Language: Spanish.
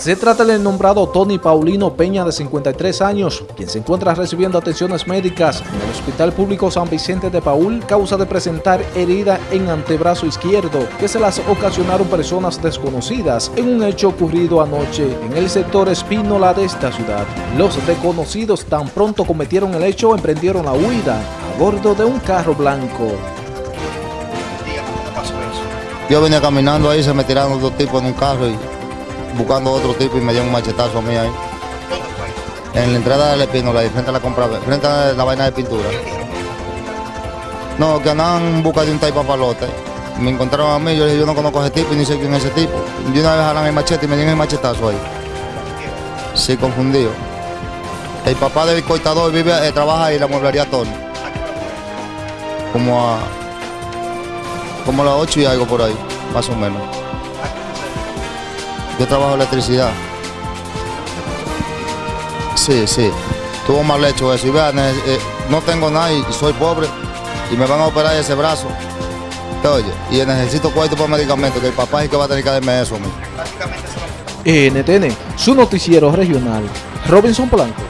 Se trata del nombrado Tony Paulino Peña de 53 años, quien se encuentra recibiendo atenciones médicas en el Hospital Público San Vicente de Paul causa de presentar herida en antebrazo izquierdo que se las ocasionaron personas desconocidas en un hecho ocurrido anoche en el sector Espínola de esta ciudad. Los desconocidos tan pronto cometieron el hecho emprendieron la huida a bordo de un carro blanco. Yo venía caminando ahí, se me tiraron dos tipos en un carro y buscando otro tipo y me dio un machetazo a mí ahí. En la entrada del Espínola, frente a la compra, frente a la vaina de pintura. No, que andaban en busca de un taipa palote. Me encontraron a mí, yo dije, yo no conozco a ese tipo y ni sé quién es ese tipo. Y una vez jalan el machete y me dieron el machetazo ahí. Sí, confundido. El papá del cortador vive, eh, trabaja ahí en la mueblería Tony. Como a, como a las 8 y algo por ahí, más o menos. Yo trabajo electricidad. Sí, sí. Tuvo mal hecho eso. Y vean, eh, eh, no tengo nada y soy pobre y me van a operar ese brazo. Oye, y necesito cuarto para medicamentos, que el papá es el que va a tener que darme eso a mí. NTN, su noticiero regional, Robinson Blanco.